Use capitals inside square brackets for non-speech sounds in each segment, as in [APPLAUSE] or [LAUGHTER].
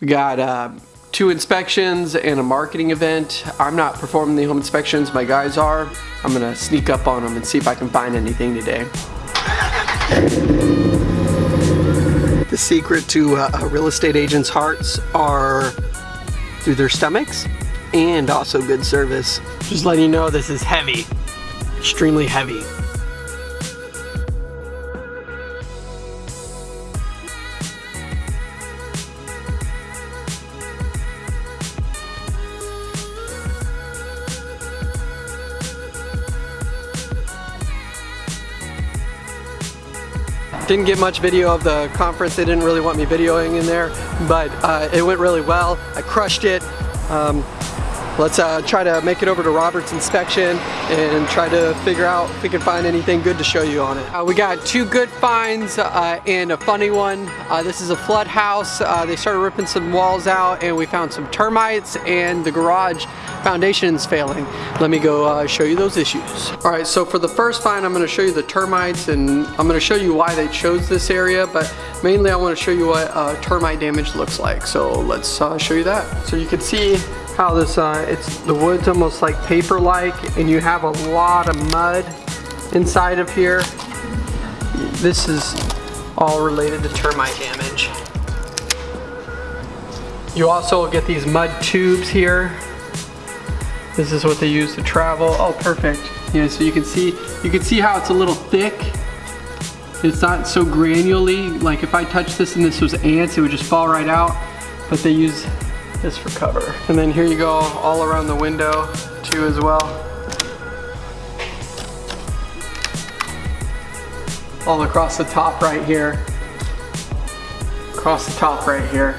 We got uh, two inspections and a marketing event. I'm not performing the home inspections, my guys are. I'm gonna sneak up on them and see if I can find anything today. The secret to uh, a real estate agent's hearts are through their stomachs and also good service. Just letting you know this is heavy, extremely heavy. Didn't get much video of the conference. They didn't really want me videoing in there, but uh, it went really well. I crushed it. Um, let's uh, try to make it over to Robert's inspection and try to figure out if we can find anything good to show you on it. Uh, we got two good finds uh, and a funny one. Uh, this is a flood house. Uh, they started ripping some walls out and we found some termites and the garage foundation's failing. Let me go uh, show you those issues. All right, so for the first find, I'm gonna show you the termites and I'm gonna show you why they chose this area, but mainly I wanna show you what termite damage looks like. So let's show you that. So you can see how this, uh, it's the wood's almost like paper-like and you have a lot of mud inside of here. This is all related to termite damage. You also get these mud tubes here this is what they use to travel. Oh, perfect. Yeah, so you can see, you can see how it's a little thick. It's not so granularly. Like if I touch this and this was ants, it would just fall right out. But they use this for cover. And then here you go all around the window too as well. All across the top right here. Across the top right here.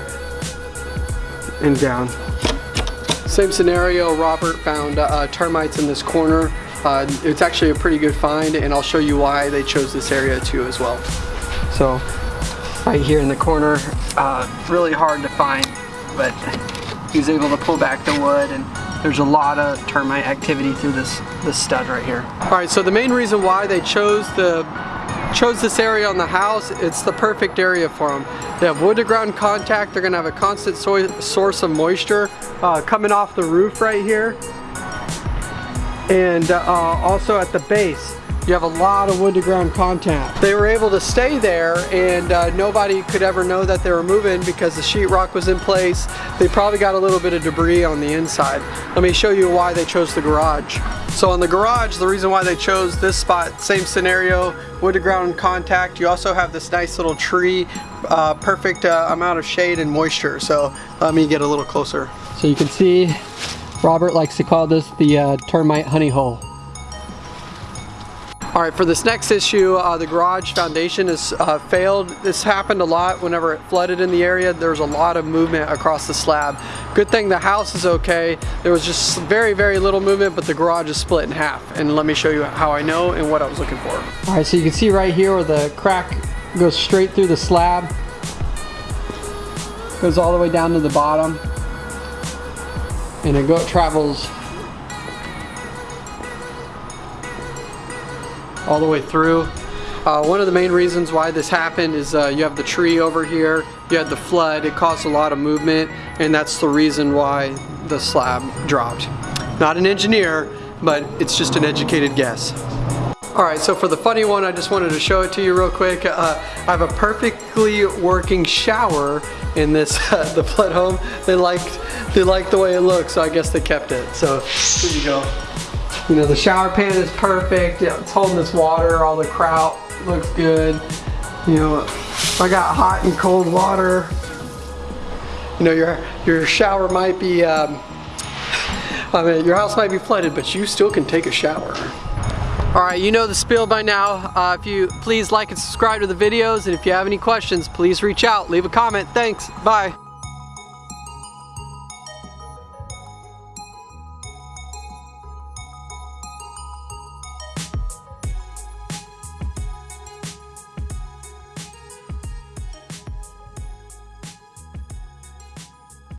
And down. Same scenario, Robert found uh, termites in this corner. Uh, it's actually a pretty good find and I'll show you why they chose this area too as well. So right here in the corner, uh, really hard to find, but he was able to pull back the wood and there's a lot of termite activity through this, this stud right here. All right, so the main reason why they chose the chose this area on the house, it's the perfect area for them. They have wood to ground contact, they're gonna have a constant so source of moisture uh, coming off the roof right here. And uh, also at the base, you have a lot of wood to ground contact. They were able to stay there and uh, nobody could ever know that they were moving because the sheetrock was in place. They probably got a little bit of debris on the inside. Let me show you why they chose the garage. So in the garage, the reason why they chose this spot, same scenario, wood to ground contact. You also have this nice little tree, uh, perfect uh, amount of shade and moisture. So let me get a little closer. So you can see Robert likes to call this the uh, termite honey hole. All right, for this next issue, uh, the garage foundation has uh, failed. This happened a lot whenever it flooded in the area. There was a lot of movement across the slab. Good thing the house is okay. There was just very, very little movement, but the garage is split in half. And let me show you how I know and what I was looking for. All right, so you can see right here where the crack goes straight through the slab. Goes all the way down to the bottom. And it go, travels all the way through. Uh, one of the main reasons why this happened is uh, you have the tree over here, you had the flood, it caused a lot of movement, and that's the reason why the slab dropped. Not an engineer, but it's just an educated guess. Alright, so for the funny one, I just wanted to show it to you real quick. Uh, I have a perfectly working shower in this, [LAUGHS] the flood home. They liked, they liked the way it looked, so I guess they kept it. So, here you go. You know, the shower pan is perfect. It's holding this water. All the grout looks good. You know, I got hot and cold water. You know, your, your shower might be, um, I mean, your house might be flooded, but you still can take a shower. All right, you know the spiel by now. Uh, if you please like and subscribe to the videos, and if you have any questions, please reach out, leave a comment. Thanks, bye.